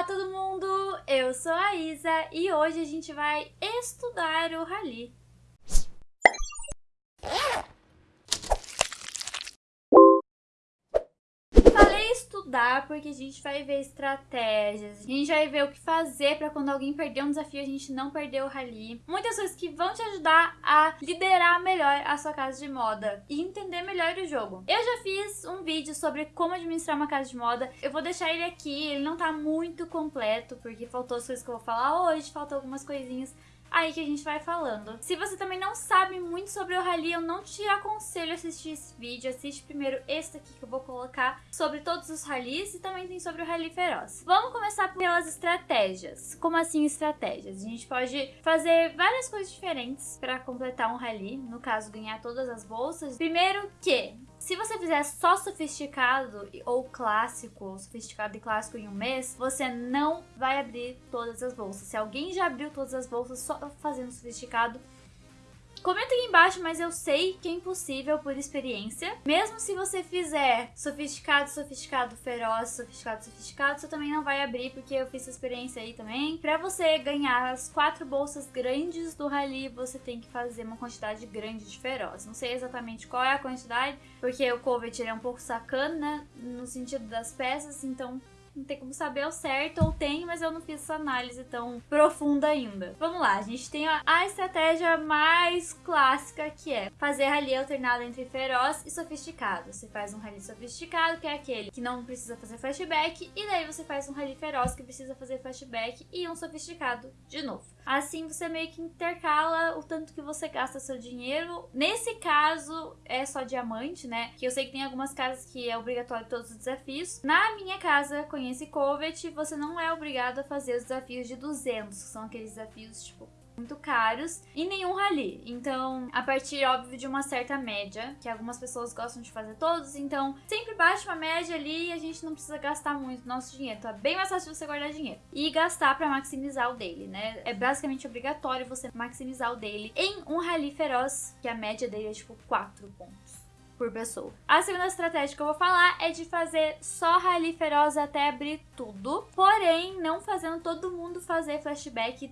Olá todo mundo, eu sou a Isa e hoje a gente vai estudar o Rally. Falei estudar porque a gente vai ver estratégias, a gente vai ver o que fazer para quando alguém perder um desafio a gente não perder o Rally. Muitas coisas que vão te ajudar a liderar melhor a sua casa de moda e entender melhor o jogo. Eu já fiz um vídeo sobre como administrar uma casa de moda, eu vou deixar ele aqui, ele não tá muito completo porque faltou as coisas que eu vou falar hoje, faltam algumas coisinhas aí que a gente vai falando. Se você também não sabe muito sobre o Rally, eu não te aconselho a assistir esse vídeo. Assiste primeiro esse aqui que eu vou colocar sobre todos os rallies e também tem sobre o Rally Feroz. Vamos começar pelas estratégias. Como assim estratégias? A gente pode fazer várias coisas diferentes para completar um Rally, no caso ganhar todas as bolsas. Primeiro que se você fizer só sofisticado ou clássico, ou sofisticado e clássico em um mês, você não vai abrir todas as bolsas. Se alguém já abriu todas as bolsas só fazendo sofisticado, Comenta aqui embaixo, mas eu sei que é impossível por experiência. Mesmo se você fizer sofisticado, sofisticado, feroz, sofisticado, sofisticado, você também não vai abrir, porque eu fiz essa experiência aí também. Pra você ganhar as quatro bolsas grandes do Rally, você tem que fazer uma quantidade grande de feroz. Não sei exatamente qual é a quantidade, porque o Covet é um pouco sacana no sentido das peças, então não tem como saber ao certo, ou tem, mas eu não fiz essa análise tão profunda ainda. Vamos lá, a gente tem a estratégia mais clássica que é fazer rally alternado entre feroz e sofisticado. Você faz um rally sofisticado, que é aquele que não precisa fazer flashback, e daí você faz um rally feroz que precisa fazer flashback e um sofisticado de novo. Assim você meio que intercala o tanto que você gasta seu dinheiro. Nesse caso é só diamante, né? Que eu sei que tem algumas casas que é obrigatório todos os desafios. Na minha casa, conhece Covet, você não é obrigado a fazer os desafios de 200, que são aqueles desafios tipo muito caros e nenhum rally. Então, a partir, óbvio, de uma certa média, que algumas pessoas gostam de fazer todos, então sempre baixa uma média ali e a gente não precisa gastar muito nosso dinheiro. Então é bem mais fácil você guardar dinheiro. E gastar para maximizar o dele, né? É basicamente obrigatório você maximizar o dele em um rally feroz, que a média dele é tipo 4 pontos por pessoa. A segunda estratégia que eu vou falar é de fazer só rally feroz até abrir tudo, porém não fazendo todo mundo fazer flashback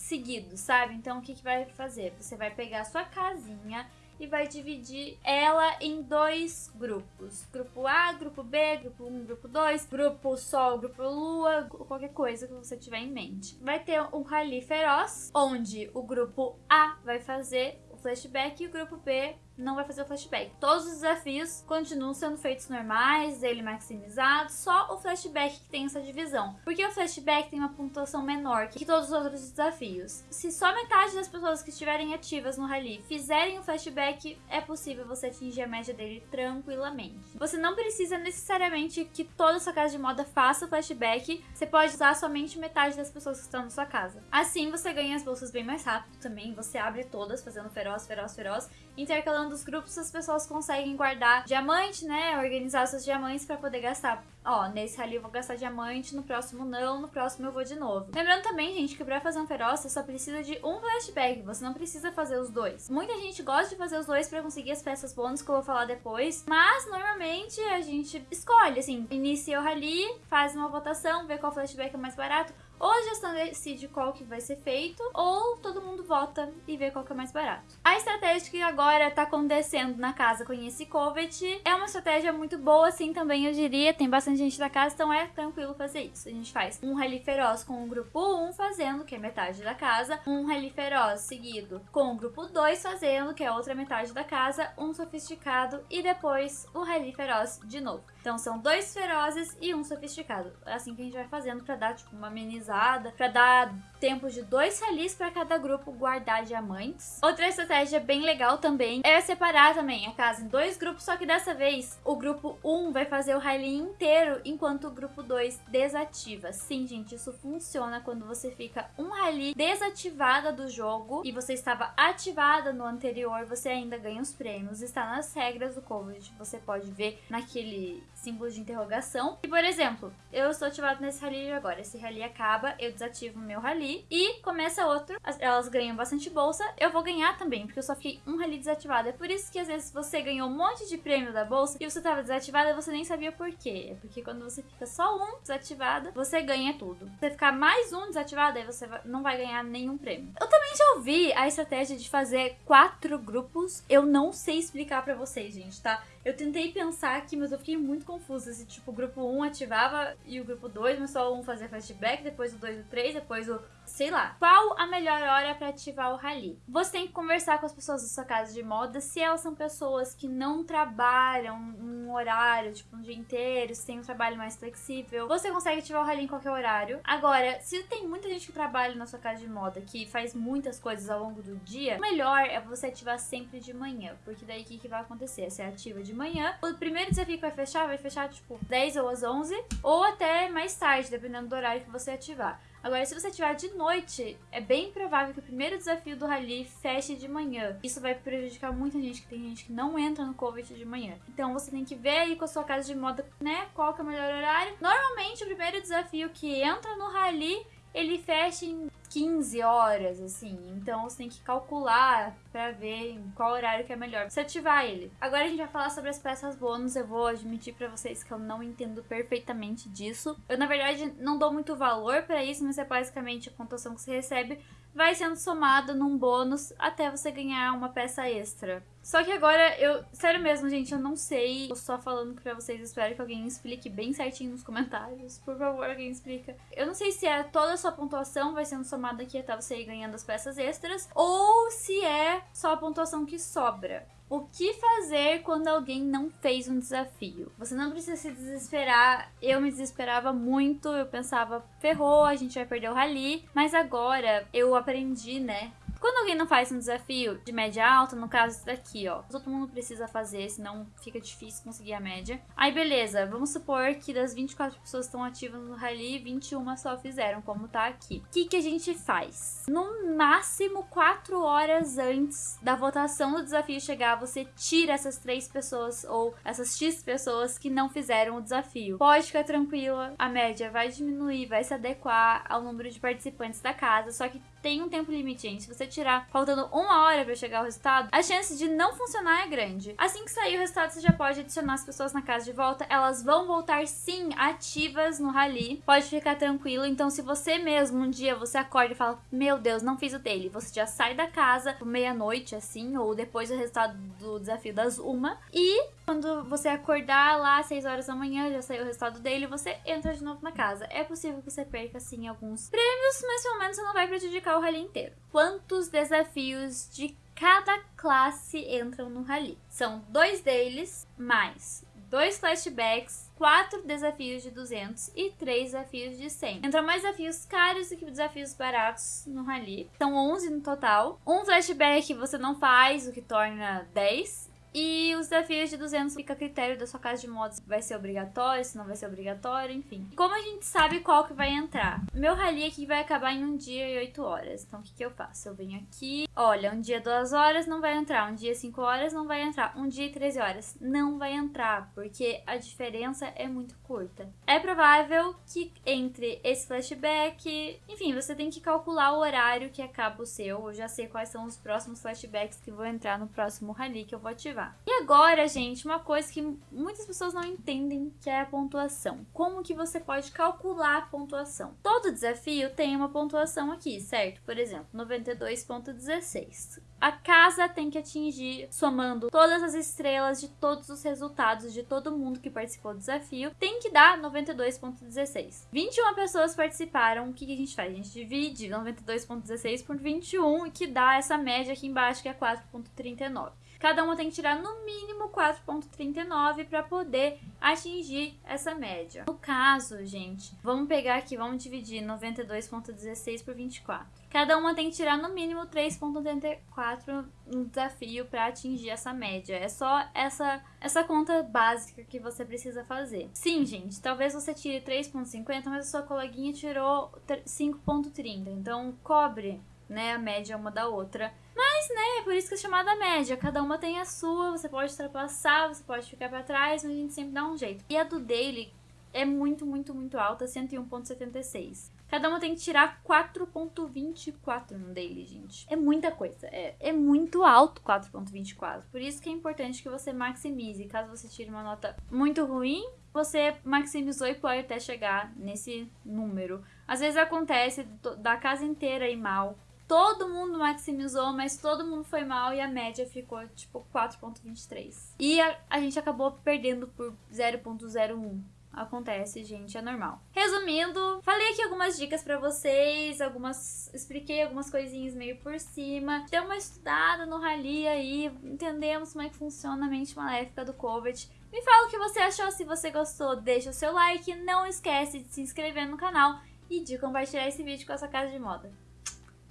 seguido, sabe? Então o que, que vai fazer? Você vai pegar a sua casinha e vai dividir ela em dois grupos. Grupo A, grupo B, grupo 1, grupo 2, grupo Sol, grupo Lua, qualquer coisa que você tiver em mente. Vai ter um rally feroz, onde o grupo A vai fazer o flashback e o grupo B não vai fazer o flashback. Todos os desafios continuam sendo feitos normais, ele maximizado, só o flashback que tem essa divisão. Porque o flashback tem uma pontuação menor que todos os outros desafios. Se só metade das pessoas que estiverem ativas no rally fizerem o flashback, é possível você atingir a média dele tranquilamente. Você não precisa necessariamente que toda sua casa de moda faça o flashback, você pode usar somente metade das pessoas que estão na sua casa. Assim você ganha as bolsas bem mais rápido também, você abre todas fazendo feroz, feroz, feroz, intercalando dos grupos as pessoas conseguem guardar diamante, né? Organizar seus diamantes para poder gastar. Ó, nesse rally eu vou gastar diamante, no próximo não, no próximo eu vou de novo. Lembrando também, gente, que pra fazer um feroz você só precisa de um flashback, você não precisa fazer os dois. Muita gente gosta de fazer os dois pra conseguir as peças bônus que eu vou falar depois, mas normalmente a gente escolhe, assim, inicia o rally, faz uma votação, vê qual flashback é mais barato, ou a gestão decide qual que vai ser feito, ou todo mundo vota e vê qual que é mais barato. A estratégia que agora tá acontecendo na casa Conhece Covet é uma estratégia muito boa, assim, também eu diria. Tem bastante gente da casa, então é tranquilo fazer isso. A gente faz um rally feroz com o grupo 1 fazendo, que é metade da casa, um rally feroz seguido com o grupo 2 fazendo, que é outra metade da casa, um sofisticado e depois o rally feroz de novo. Então são dois ferozes e um sofisticado. É assim que a gente vai fazendo pra dar tipo uma amenizada, pra dar tempo de dois rallies pra cada grupo guardar diamantes. Outra estratégia bem legal também é separar também a casa em dois grupos, só que dessa vez o grupo 1 vai fazer o rally inteiro, enquanto o grupo 2 desativa. Sim, gente, isso funciona quando você fica um rally desativada do jogo e você estava ativada no anterior, você ainda ganha os prêmios. Está nas regras do Covid, você pode ver naquele símbolo de interrogação. E, por exemplo, eu estou ativado nesse rally agora. Esse rally acaba, eu desativo o meu rally e começa outro. Elas ganham bastante bolsa. Eu vou ganhar também, porque eu só fiquei um rally desativado. É por isso que às vezes você ganhou um monte de prêmio da bolsa e você estava desativada e você nem sabia por quê. É porque quando você fica só um desativado, você ganha tudo. Se você ficar mais um desativado, aí você não vai ganhar nenhum prêmio. Eu também já ouvi a estratégia de fazer quatro grupos. Eu não sei explicar para vocês, gente, tá? Eu tentei pensar aqui, mas eu fiquei muito confusa. Se, tipo, o grupo 1 ativava e o grupo 2, mas só um fazia flashback, depois o 2 e o 3, depois o. Sei lá. Qual a melhor hora para ativar o rally? Você tem que conversar com as pessoas da sua casa de moda se elas são pessoas que não trabalham um horário, tipo, um dia inteiro, se tem um trabalho mais flexível. Você consegue ativar o rally em qualquer horário. Agora, se tem muita gente que trabalha na sua casa de moda, que faz muitas coisas ao longo do dia, o melhor é você ativar sempre de manhã. Porque daí o que, que vai acontecer? Você ativa de manhã. O primeiro desafio que vai fechar, vai fechar tipo 10 ou às 11, ou até mais tarde, dependendo do horário que você ativar. Agora, se você ativar de noite, é bem provável que o primeiro desafio do rally feche de manhã. Isso vai prejudicar muita gente, que tem gente que não entra no COVID de manhã. Então você tem que ver aí com a sua casa de moda, né, qual que é o melhor horário. Normalmente, o primeiro desafio que entra no rally ele fecha em 15 horas, assim. Então você tem que calcular para ver em qual horário que é melhor você ativar ele. Agora a gente vai falar sobre as peças bônus. Eu vou admitir para vocês que eu não entendo perfeitamente disso. Eu, na verdade, não dou muito valor para isso, mas é basicamente a pontuação que você recebe vai sendo somada num bônus até você ganhar uma peça extra. Só que agora eu, sério mesmo, gente, eu não sei. Eu só falando pra vocês, espero que alguém explique bem certinho nos comentários. Por favor, alguém explica. Eu não sei se é toda a sua pontuação vai sendo somada aqui até você ir ganhando as peças extras, ou se é só a pontuação que sobra. O que fazer quando alguém não fez um desafio? Você não precisa se desesperar. Eu me desesperava muito, eu pensava, ferrou, a gente vai perder o rally. Mas agora eu aprendi, né? Quando alguém não faz um desafio de média alta, no caso esse daqui, ó, todo mundo precisa fazer, senão fica difícil conseguir a média. Aí beleza, vamos supor que das 24 pessoas que estão ativas no rally, 21 só fizeram, como tá aqui. O que, que a gente faz? No máximo 4 horas antes da votação do desafio chegar, você tira essas três pessoas ou essas X pessoas que não fizeram o desafio. Pode ficar tranquila, a média vai diminuir, vai se adequar ao número de participantes da casa, só que tem um tempo limite, gente. Se você tirar faltando uma hora para chegar ao resultado, a chance de não funcionar é grande. Assim que sair o resultado, você já pode adicionar as pessoas na casa de volta. Elas vão voltar sim ativas no rally. Pode ficar tranquilo. Então, se você mesmo um dia você acorda e fala: Meu Deus, não fiz o dele, você já sai da casa meia-noite, assim, ou depois do resultado do desafio das uma. E quando você acordar lá às 6 horas da manhã, já saiu o resultado dele, você entra de novo na casa. É possível que você perca, sim, alguns prêmios, mas pelo menos você não vai prejudicar o rally inteiro. Quantos desafios de cada classe entram no rally? São dois deles, mais dois flashbacks, quatro desafios de 200 e três desafios de 100. Entram mais desafios caros do que desafios baratos no rally. São 11 no total. Um flashback você não faz, o que torna 10. E os desafios de 200 fica a critério da sua casa de modos vai ser obrigatório, se não vai ser obrigatório, enfim. Como a gente sabe qual que vai entrar? Meu rally aqui vai acabar em um dia e 8 horas. Então o que, que eu faço? Eu venho aqui, olha, um dia 2 horas não vai entrar, um dia 5 horas não vai entrar, um dia 13 horas não vai entrar, porque a diferença é muito curta. É provável que entre esse flashback, enfim, você tem que calcular o horário que acaba o seu. Eu já sei quais são os próximos flashbacks que vão entrar no próximo rally que eu vou ativar. E agora, gente, uma coisa que muitas pessoas não entendem, que é a pontuação. Como que você pode calcular a pontuação? Todo desafio tem uma pontuação aqui, certo? Por exemplo, 92.16. A casa tem que atingir, somando todas as estrelas de todos os resultados de todo mundo que participou do desafio, tem que dar 92.16. 21 pessoas participaram, o que, a gente faz? A gente divide 92.16 por 21, e que dá essa média aqui embaixo, que é 4.39. Cada uma tem que tirar no mínimo 4.39 para poder atingir essa média. No caso, gente, vamos pegar aqui, vamos dividir 92.16 por 24. Cada uma tem que tirar no mínimo 3.84 no desafio para atingir essa média. É só essa essa conta básica que você precisa fazer. Sim, gente, talvez você tire 3.50, mas a sua coleguinha tirou 5.30. Então, cobre, né, a média uma da outra. Mas Mas, né, é por isso que é chamada média. Cada uma tem a sua, você pode ultrapassar, você pode ficar para trás, mas a gente sempre dá um jeito. E a do daily é muito, muito, muito alta, 101.76. Cada uma tem que tirar 4.24 no daily, gente. É muita coisa. É, é muito alto 4.24. Por isso que é importante que você maximize. Caso você tire uma nota muito ruim, você maximizou e pode até chegar nesse número. Às vezes acontece da casa inteira ir mal. Todo mundo maximizou, mas todo mundo foi mal e a média ficou tipo 4.23. E a, a gente acabou perdendo por 0.01. Acontece, gente, é normal. Resumindo, falei aqui algumas dicas para vocês, algumas expliquei algumas coisinhas meio por cima. Deu uma estudada no rally aí, entendemos como é que funciona a mente maléfica do Covet. Me fala o que você achou, se você gostou, deixa o seu like, não esquece de se inscrever no canal e de compartilhar esse vídeo com a sua casa de moda.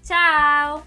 Tchau!